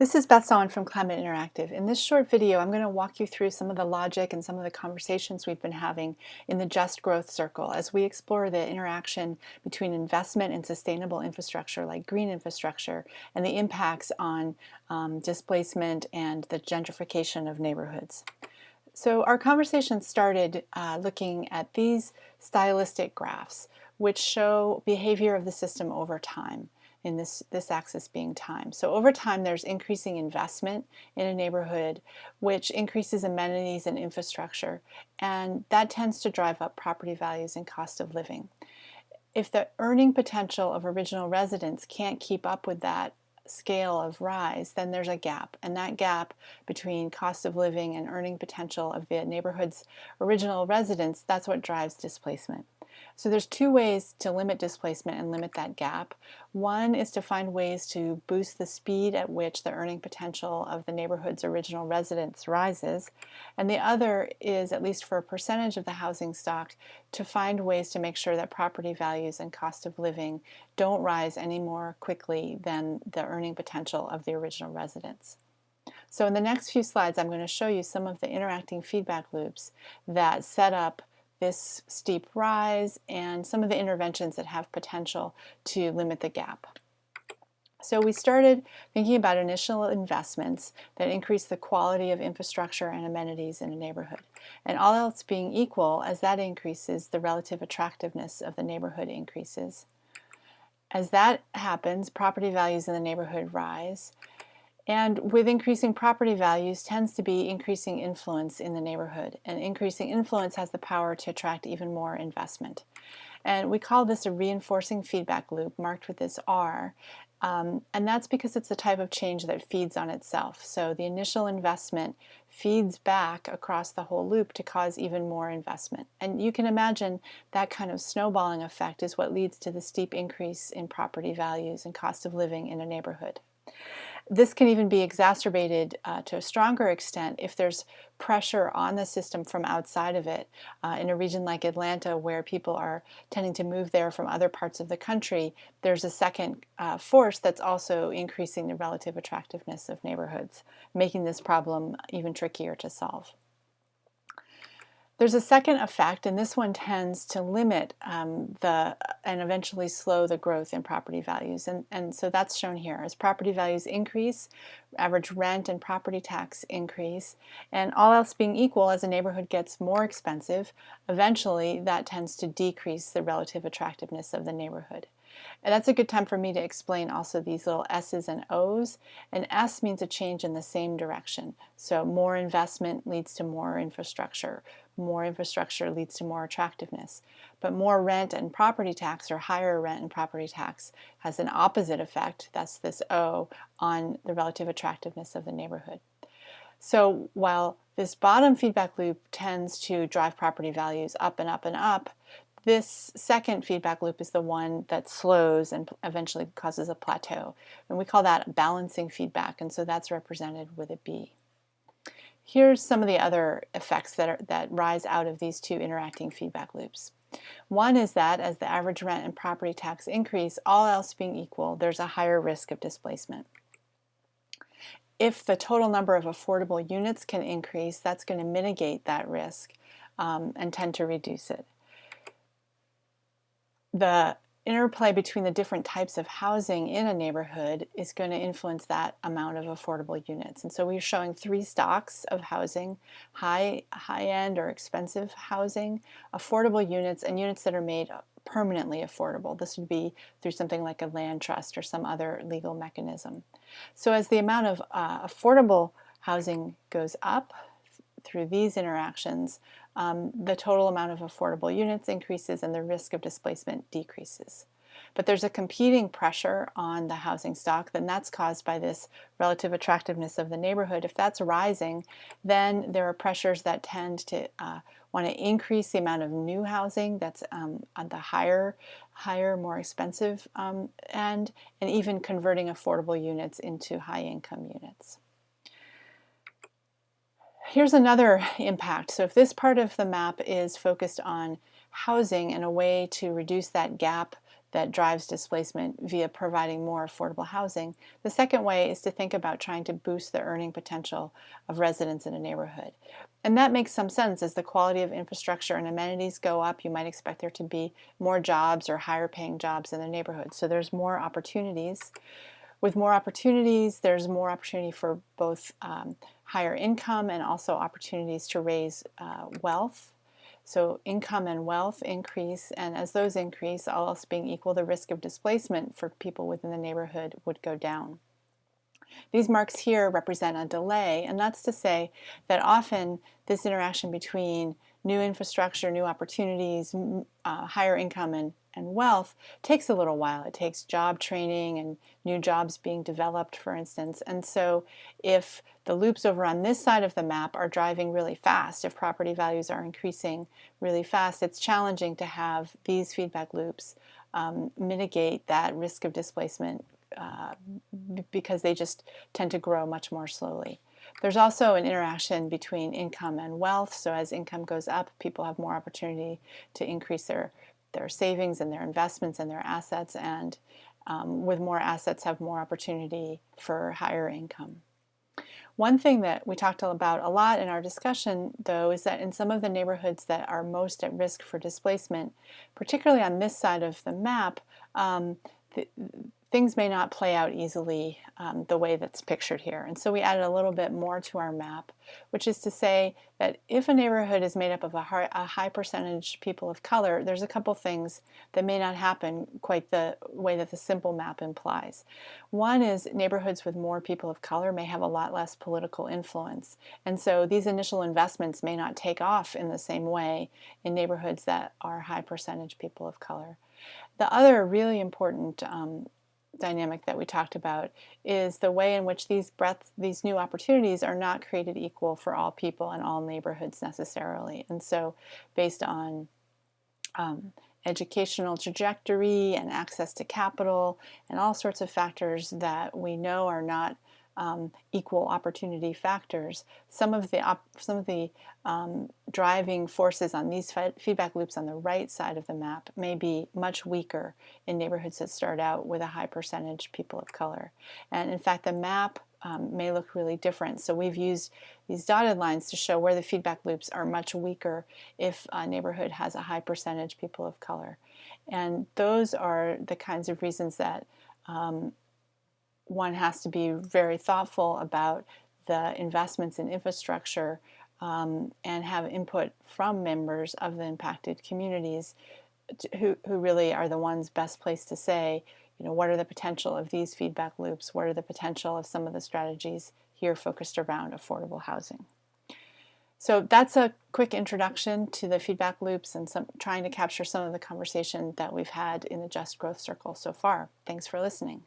This is Beth Sawin from Climate Interactive. In this short video, I'm going to walk you through some of the logic and some of the conversations we've been having in the Just Growth Circle as we explore the interaction between investment in sustainable infrastructure like green infrastructure and the impacts on um, displacement and the gentrification of neighborhoods. So our conversation started uh, looking at these stylistic graphs which show behavior of the system over time in this, this axis being time. So over time there's increasing investment in a neighborhood which increases amenities and infrastructure and that tends to drive up property values and cost of living. If the earning potential of original residents can't keep up with that scale of rise, then there's a gap. And that gap between cost of living and earning potential of the neighborhood's original residents, that's what drives displacement. So there's two ways to limit displacement and limit that gap. One is to find ways to boost the speed at which the earning potential of the neighborhood's original residents rises. And the other is, at least for a percentage of the housing stock, to find ways to make sure that property values and cost of living don't rise any more quickly than the earning potential of the original residents. So in the next few slides, I'm going to show you some of the interacting feedback loops that set up this steep rise and some of the interventions that have potential to limit the gap. So we started thinking about initial investments that increase the quality of infrastructure and amenities in a neighborhood. And all else being equal, as that increases, the relative attractiveness of the neighborhood increases. As that happens, property values in the neighborhood rise, and with increasing property values tends to be increasing influence in the neighborhood. And increasing influence has the power to attract even more investment. And we call this a reinforcing feedback loop marked with this R. Um, and that's because it's the type of change that feeds on itself. So the initial investment feeds back across the whole loop to cause even more investment. And you can imagine that kind of snowballing effect is what leads to the steep increase in property values and cost of living in a neighborhood. This can even be exacerbated uh, to a stronger extent if there's pressure on the system from outside of it. Uh, in a region like Atlanta where people are tending to move there from other parts of the country, there's a second uh, force that's also increasing the relative attractiveness of neighborhoods, making this problem even trickier to solve. There's a second effect, and this one tends to limit um, the and eventually slow the growth in property values. And, and so that's shown here. As property values increase, average rent and property tax increase, and all else being equal, as a neighborhood gets more expensive, eventually that tends to decrease the relative attractiveness of the neighborhood. And that's a good time for me to explain also these little S's and O's. An S means a change in the same direction. So more investment leads to more infrastructure. More infrastructure leads to more attractiveness. But more rent and property tax or higher rent and property tax has an opposite effect, that's this O, on the relative attractiveness of the neighborhood. So while this bottom feedback loop tends to drive property values up and up and up, this second feedback loop is the one that slows and eventually causes a plateau. And we call that balancing feedback, and so that's represented with a B. Here's some of the other effects that, are, that rise out of these two interacting feedback loops. One is that as the average rent and property tax increase, all else being equal, there's a higher risk of displacement. If the total number of affordable units can increase, that's going to mitigate that risk um, and tend to reduce it the interplay between the different types of housing in a neighborhood is going to influence that amount of affordable units. And so we're showing three stocks of housing, high, high-end or expensive housing, affordable units, and units that are made permanently affordable. This would be through something like a land trust or some other legal mechanism. So as the amount of uh, affordable housing goes up through these interactions, um, the total amount of affordable units increases and the risk of displacement decreases. But there's a competing pressure on the housing stock, then that's caused by this relative attractiveness of the neighborhood. If that's rising, then there are pressures that tend to uh, want to increase the amount of new housing that's um, on the higher, higher, more expensive um, end, and even converting affordable units into high-income units. Here's another impact. So if this part of the map is focused on housing and a way to reduce that gap that drives displacement via providing more affordable housing. The second way is to think about trying to boost the earning potential of residents in a neighborhood. And that makes some sense as the quality of infrastructure and amenities go up, you might expect there to be more jobs or higher paying jobs in the neighborhood. So there's more opportunities. With more opportunities, there's more opportunity for both um, higher income and also opportunities to raise uh, wealth. So income and wealth increase, and as those increase, all else being equal, the risk of displacement for people within the neighborhood would go down. These marks here represent a delay, and that's to say that often this interaction between new infrastructure, new opportunities, uh, higher income and, and wealth takes a little while. It takes job training and new jobs being developed, for instance. And so if the loops over on this side of the map are driving really fast, if property values are increasing really fast, it's challenging to have these feedback loops um, mitigate that risk of displacement uh, because they just tend to grow much more slowly. There's also an interaction between income and wealth. So as income goes up, people have more opportunity to increase their, their savings and their investments and their assets. And um, with more assets, have more opportunity for higher income. One thing that we talked about a lot in our discussion, though, is that in some of the neighborhoods that are most at risk for displacement, particularly on this side of the map, um, things may not play out easily um, the way that's pictured here. And so we added a little bit more to our map, which is to say that if a neighborhood is made up of a high, a high percentage people of color, there's a couple things that may not happen quite the way that the simple map implies. One is neighborhoods with more people of color may have a lot less political influence. And so these initial investments may not take off in the same way in neighborhoods that are high percentage people of color. The other really important um, dynamic that we talked about is the way in which these breadth, these new opportunities are not created equal for all people and all neighborhoods necessarily. And so based on um, educational trajectory and access to capital and all sorts of factors that we know are not um, equal opportunity factors. Some of the some of the um, driving forces on these feedback loops on the right side of the map may be much weaker in neighborhoods that start out with a high percentage people of color. And in fact, the map um, may look really different. So we've used these dotted lines to show where the feedback loops are much weaker if a neighborhood has a high percentage people of color. And those are the kinds of reasons that um, one has to be very thoughtful about the investments in infrastructure um, and have input from members of the impacted communities to, who, who really are the ones best placed to say, you know, what are the potential of these feedback loops? What are the potential of some of the strategies here focused around affordable housing? So that's a quick introduction to the feedback loops and some, trying to capture some of the conversation that we've had in the Just Growth Circle so far. Thanks for listening.